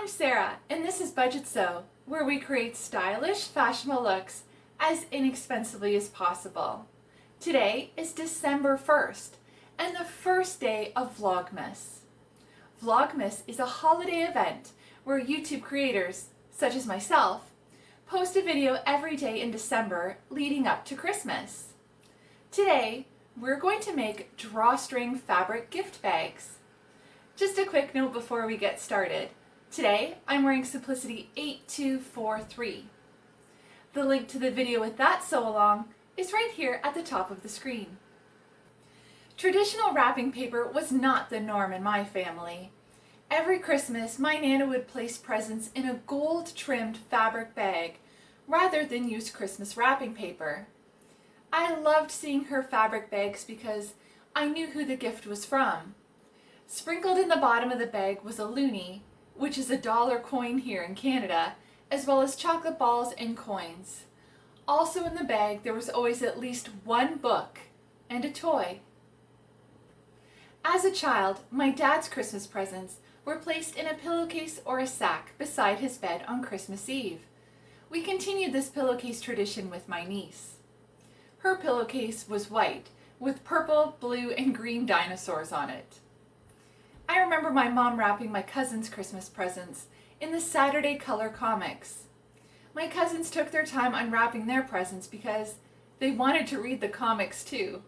I'm Sarah, and this is Budget Sew, where we create stylish, fashionable looks as inexpensively as possible. Today is December 1st, and the first day of Vlogmas. Vlogmas is a holiday event where YouTube creators, such as myself, post a video every day in December leading up to Christmas. Today, we're going to make drawstring fabric gift bags. Just a quick note before we get started. Today, I'm wearing Simplicity 8243. The link to the video with that sew along is right here at the top of the screen. Traditional wrapping paper was not the norm in my family. Every Christmas, my Nana would place presents in a gold-trimmed fabric bag rather than use Christmas wrapping paper. I loved seeing her fabric bags because I knew who the gift was from. Sprinkled in the bottom of the bag was a loonie, which is a dollar coin here in Canada, as well as chocolate balls and coins. Also in the bag there was always at least one book and a toy. As a child, my dad's Christmas presents were placed in a pillowcase or a sack beside his bed on Christmas Eve. We continued this pillowcase tradition with my niece. Her pillowcase was white, with purple, blue, and green dinosaurs on it. I remember my mom wrapping my cousin's Christmas presents in the Saturday Color comics. My cousins took their time unwrapping their presents because they wanted to read the comics too.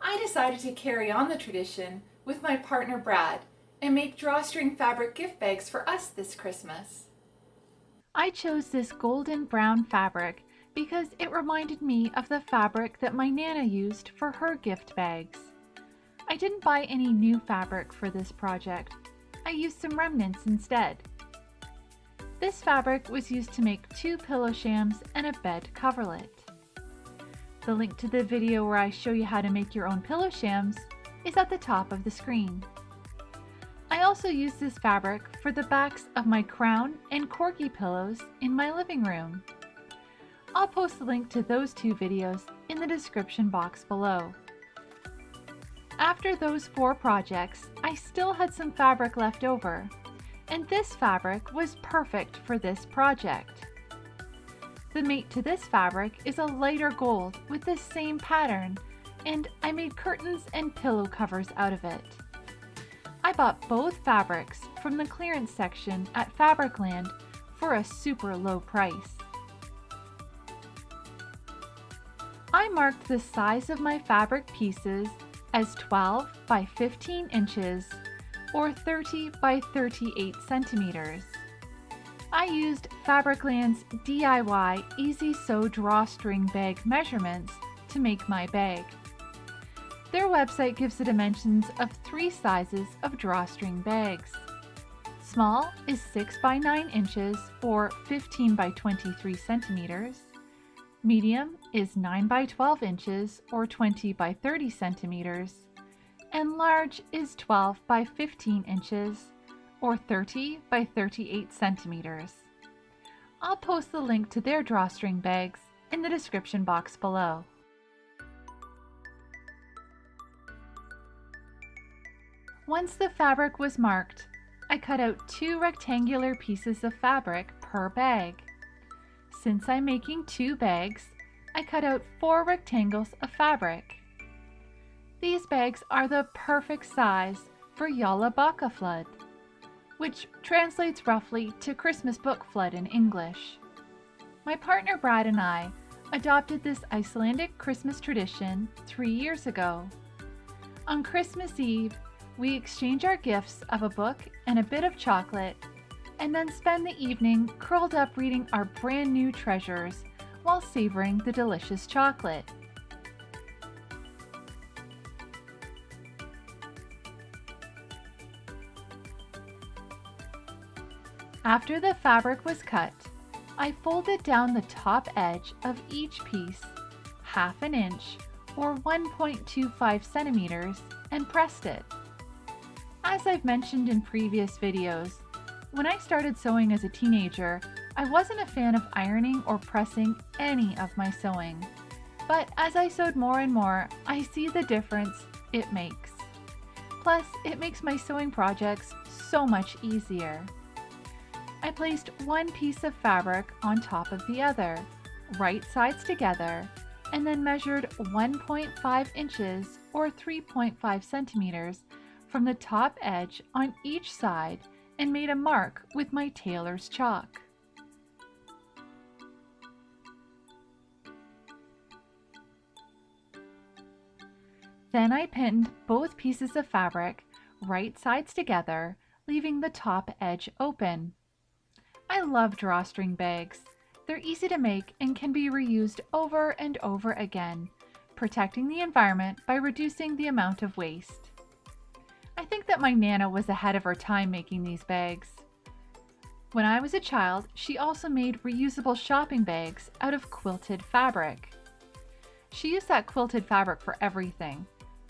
I decided to carry on the tradition with my partner Brad and make drawstring fabric gift bags for us this Christmas. I chose this golden brown fabric because it reminded me of the fabric that my Nana used for her gift bags. I didn't buy any new fabric for this project. I used some remnants instead. This fabric was used to make two pillow shams and a bed coverlet. The link to the video where I show you how to make your own pillow shams is at the top of the screen. I also used this fabric for the backs of my crown and corgi pillows in my living room. I'll post the link to those two videos in the description box below. After those four projects, I still had some fabric left over, and this fabric was perfect for this project. The mate to this fabric is a lighter gold with the same pattern, and I made curtains and pillow covers out of it. I bought both fabrics from the clearance section at Fabricland for a super low price. I marked the size of my fabric pieces as 12 by 15 inches or 30 by 38 centimeters. I used Fabricland's DIY Easy Sew Drawstring Bag measurements to make my bag. Their website gives the dimensions of three sizes of drawstring bags. Small is 6 by 9 inches or 15 by 23 centimeters. Medium is 9 by 12 inches or 20 by 30 centimeters. And large is 12 by 15 inches or 30 by 38 centimeters. I'll post the link to their drawstring bags in the description box below. Once the fabric was marked, I cut out two rectangular pieces of fabric per bag. Since I'm making two bags, I cut out four rectangles of fabric. These bags are the perfect size for Jólabókaflóð, which translates roughly to Christmas book flood in English. My partner Brad and I adopted this Icelandic Christmas tradition three years ago. On Christmas Eve, we exchange our gifts of a book and a bit of chocolate and then spend the evening curled up reading our brand new treasures while savoring the delicious chocolate. After the fabric was cut, I folded down the top edge of each piece half an inch or 1.25 centimeters and pressed it. As I've mentioned in previous videos, when I started sewing as a teenager, I wasn't a fan of ironing or pressing any of my sewing. But as I sewed more and more, I see the difference it makes. Plus, it makes my sewing projects so much easier. I placed one piece of fabric on top of the other, right sides together, and then measured 1.5 inches or 3.5 centimeters from the top edge on each side and made a mark with my tailor's chalk. Then I pinned both pieces of fabric right sides together, leaving the top edge open. I love drawstring bags. They're easy to make and can be reused over and over again, protecting the environment by reducing the amount of waste. I think that my Nana was ahead of her time making these bags. When I was a child, she also made reusable shopping bags out of quilted fabric. She used that quilted fabric for everything,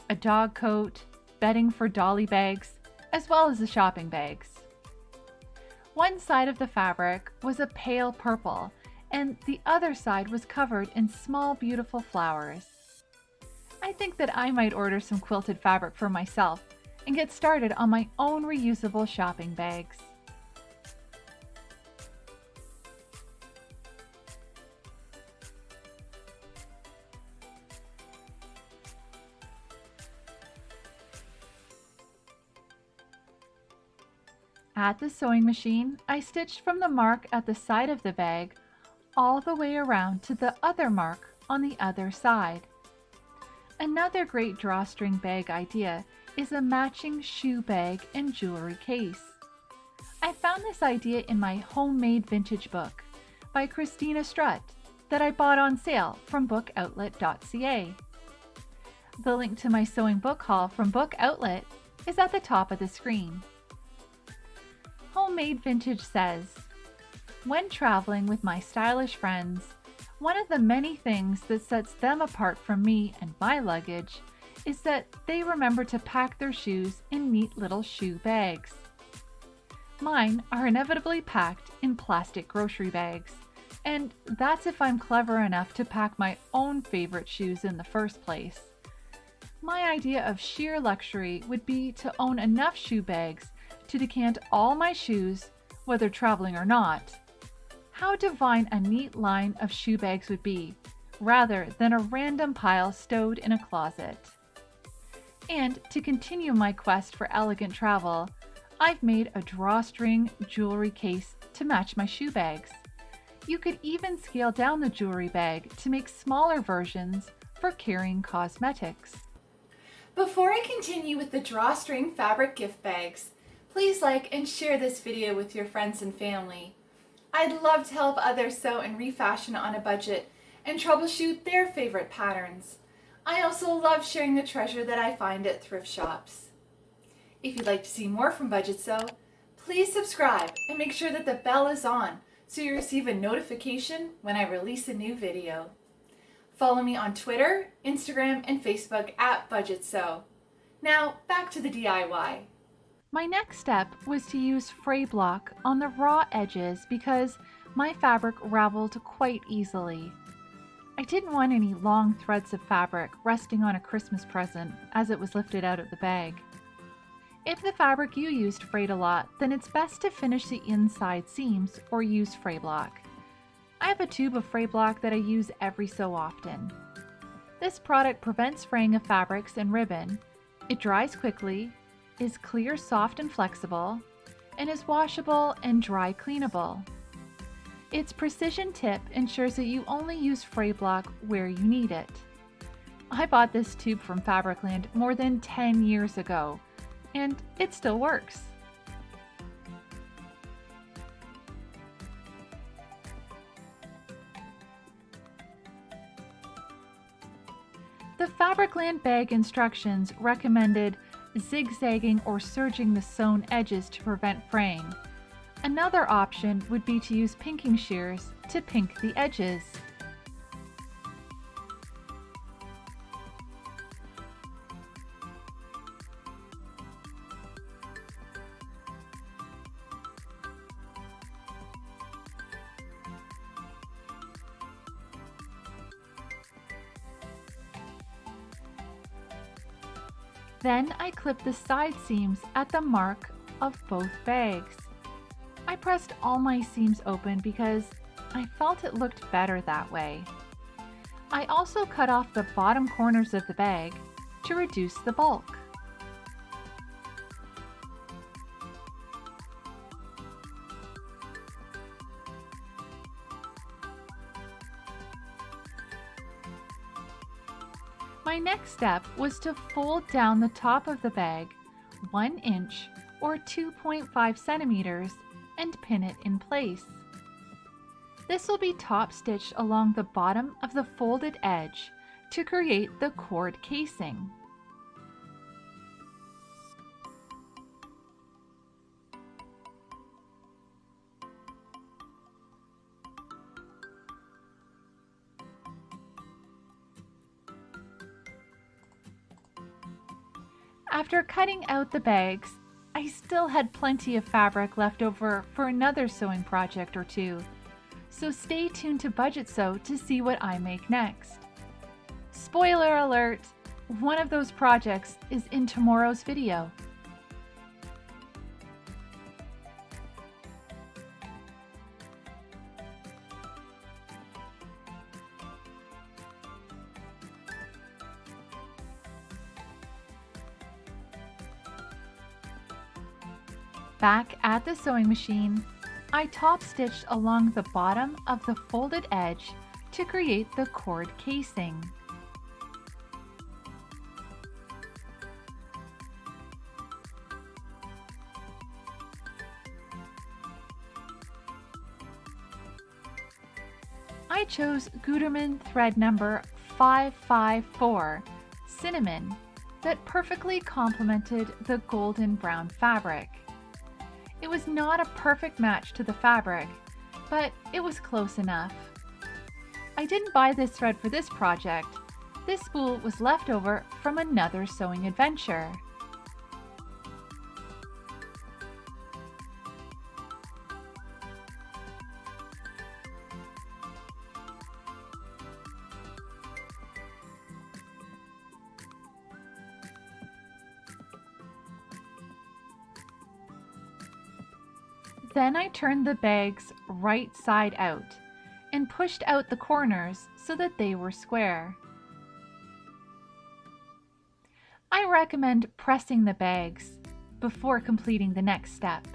a dog coat, bedding for dolly bags, as well as the shopping bags. One side of the fabric was a pale purple, and the other side was covered in small beautiful flowers. I think that I might order some quilted fabric for myself and get started on my own reusable shopping bags. At the sewing machine, I stitched from the mark at the side of the bag all the way around to the other mark on the other side. Another great drawstring bag idea is a matching shoe bag and jewelry case. I found this idea in my homemade vintage book by Christina Strutt that I bought on sale from bookoutlet.ca. The link to my sewing book haul from Book Outlet is at the top of the screen. Homemade Vintage says, When traveling with my stylish friends, one of the many things that sets them apart from me and my luggage is that they remember to pack their shoes in neat little shoe bags. Mine are inevitably packed in plastic grocery bags, and that's if I'm clever enough to pack my own favorite shoes in the first place. My idea of sheer luxury would be to own enough shoe bags to decant all my shoes, whether traveling or not. How divine a neat line of shoe bags would be, rather than a random pile stowed in a closet. And to continue my quest for elegant travel, I've made a drawstring jewelry case to match my shoe bags. You could even scale down the jewelry bag to make smaller versions for carrying cosmetics. Before I continue with the drawstring fabric gift bags, Please like and share this video with your friends and family. I'd love to help others sew and refashion on a budget and troubleshoot their favorite patterns. I also love sharing the treasure that I find at thrift shops. If you'd like to see more from Budget Sew, please subscribe and make sure that the bell is on so you receive a notification when I release a new video. Follow me on Twitter, Instagram, and Facebook at Budget Sew. Now back to the DIY. My next step was to use fray block on the raw edges because my fabric raveled quite easily. I didn't want any long threads of fabric resting on a Christmas present as it was lifted out of the bag. If the fabric you used frayed a lot, then it's best to finish the inside seams or use fray block. I have a tube of fray block that I use every so often. This product prevents fraying of fabrics and ribbon. It dries quickly, is clear, soft, and flexible, and is washable and dry cleanable. Its precision tip ensures that you only use fray block where you need it. I bought this tube from Fabricland more than 10 years ago, and it still works. The Fabricland bag instructions recommended zigzagging or serging the sewn edges to prevent fraying. Another option would be to use pinking shears to pink the edges. Then I clip the side seams at the mark of both bags. I pressed all my seams open because I felt it looked better that way. I also cut off the bottom corners of the bag to reduce the bulk. My next step was to fold down the top of the bag 1 inch or 2.5 centimeters and pin it in place. This will be top stitched along the bottom of the folded edge to create the cord casing. After cutting out the bags, I still had plenty of fabric left over for another sewing project or two, so stay tuned to Budget Sew to see what I make next. Spoiler alert! One of those projects is in tomorrow's video. Back at the sewing machine, I top stitched along the bottom of the folded edge to create the cord casing. I chose Gutermann thread number 554, Cinnamon, that perfectly complemented the golden brown fabric. It was not a perfect match to the fabric, but it was close enough. I didn't buy this thread for this project. This spool was left over from another sewing adventure. Then I turned the bags right side out and pushed out the corners so that they were square. I recommend pressing the bags before completing the next step.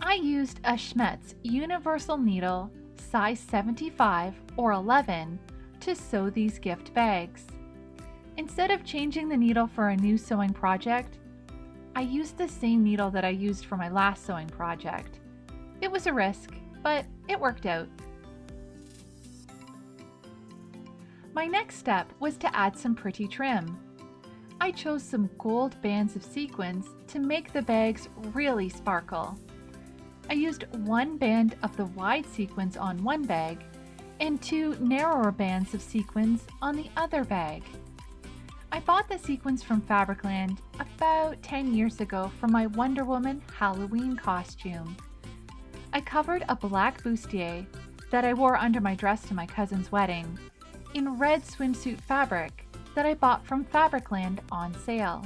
I used a Schmetz universal needle size 75 or 11 to sew these gift bags. Instead of changing the needle for a new sewing project, I used the same needle that I used for my last sewing project. It was a risk, but it worked out. My next step was to add some pretty trim. I chose some gold bands of sequins to make the bags really sparkle. I used one band of the wide sequins on one bag and two narrower bands of sequins on the other bag. I bought the sequins from Fabricland about 10 years ago for my Wonder Woman Halloween costume. I covered a black bustier that I wore under my dress to my cousin's wedding in red swimsuit fabric that I bought from Fabricland on sale.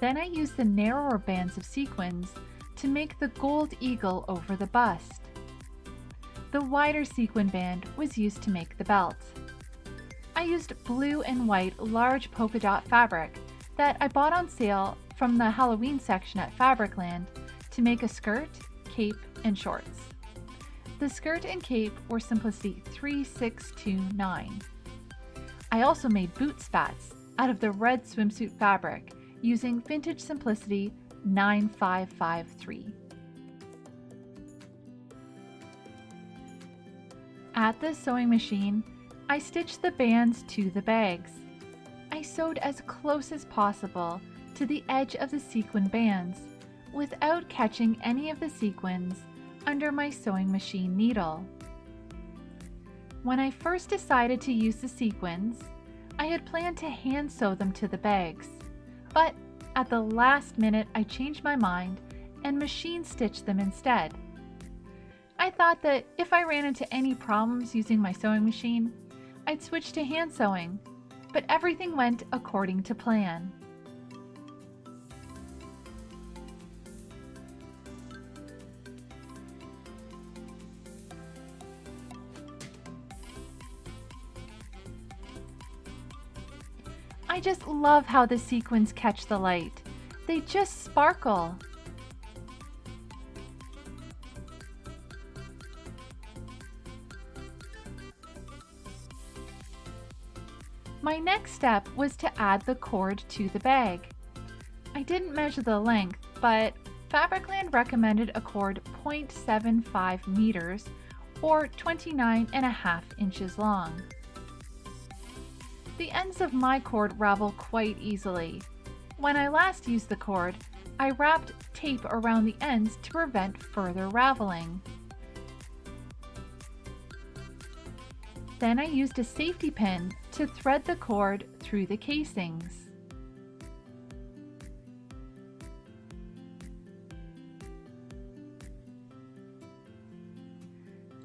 Then I used the narrower bands of sequins to make the gold eagle over the bust. The wider sequin band was used to make the belt. I used blue and white large polka dot fabric that I bought on sale from the Halloween section at Fabricland to make a skirt, cape, and shorts. The skirt and cape were Simplicity 3629. I also made boot spats out of the red swimsuit fabric using Vintage Simplicity 9553. At the sewing machine, I stitched the bands to the bags. I sewed as close as possible to the edge of the sequin bands without catching any of the sequins under my sewing machine needle. When I first decided to use the sequins, I had planned to hand sew them to the bags, but at the last minute I changed my mind and machine stitched them instead. I thought that if I ran into any problems using my sewing machine, I'd switch to hand sewing, but everything went according to plan. I just love how the sequins catch the light. They just sparkle. My next step was to add the cord to the bag. I didn't measure the length, but Fabricland recommended a cord 0.75 meters or 29 and a half inches long. The ends of my cord ravel quite easily. When I last used the cord, I wrapped tape around the ends to prevent further raveling. Then I used a safety pin to thread the cord through the casings.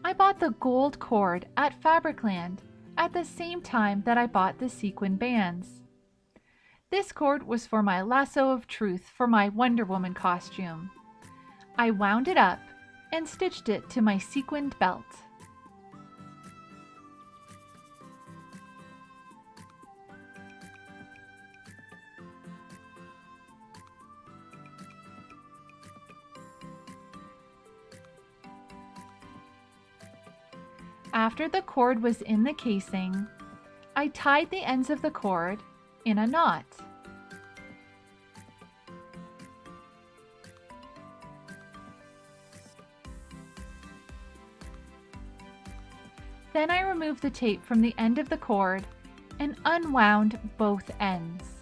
I bought the gold cord at Fabricland at the same time that I bought the sequin bands. This cord was for my lasso of truth for my Wonder Woman costume. I wound it up and stitched it to my sequined belt. After the cord was in the casing, I tied the ends of the cord in a knot. Then I removed the tape from the end of the cord and unwound both ends.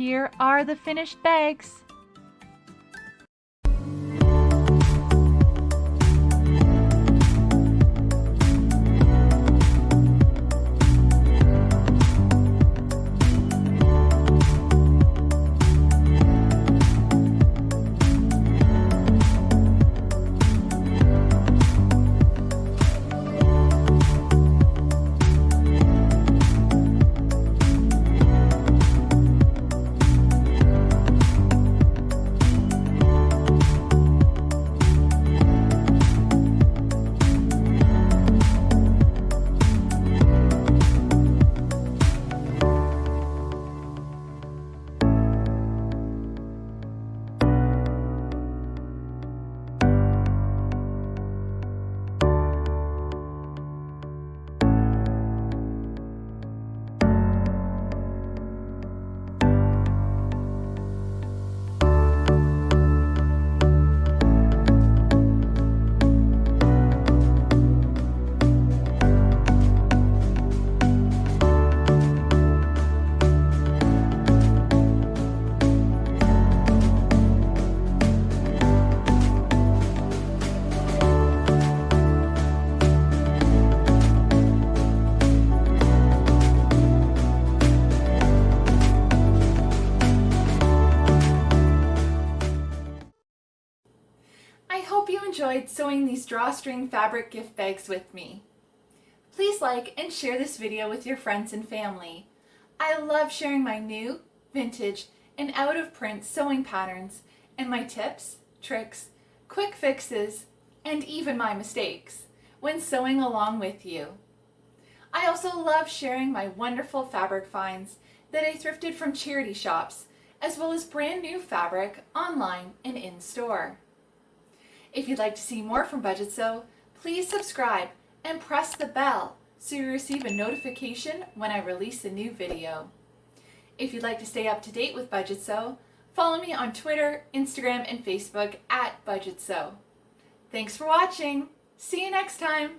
Here are the finished bags. Sewing these drawstring fabric gift bags with me. Please like and share this video with your friends and family. I love sharing my new, vintage, and out of print sewing patterns and my tips, tricks, quick fixes, and even my mistakes when sewing along with you. I also love sharing my wonderful fabric finds that I thrifted from charity shops, as well as brand new fabric online and in store. If you'd like to see more from Budget Sew, please subscribe and press the bell so you receive a notification when I release a new video. If you'd like to stay up to date with Budget Sew, follow me on Twitter, Instagram, and Facebook at Budget Sew. Thanks for watching. See you next time.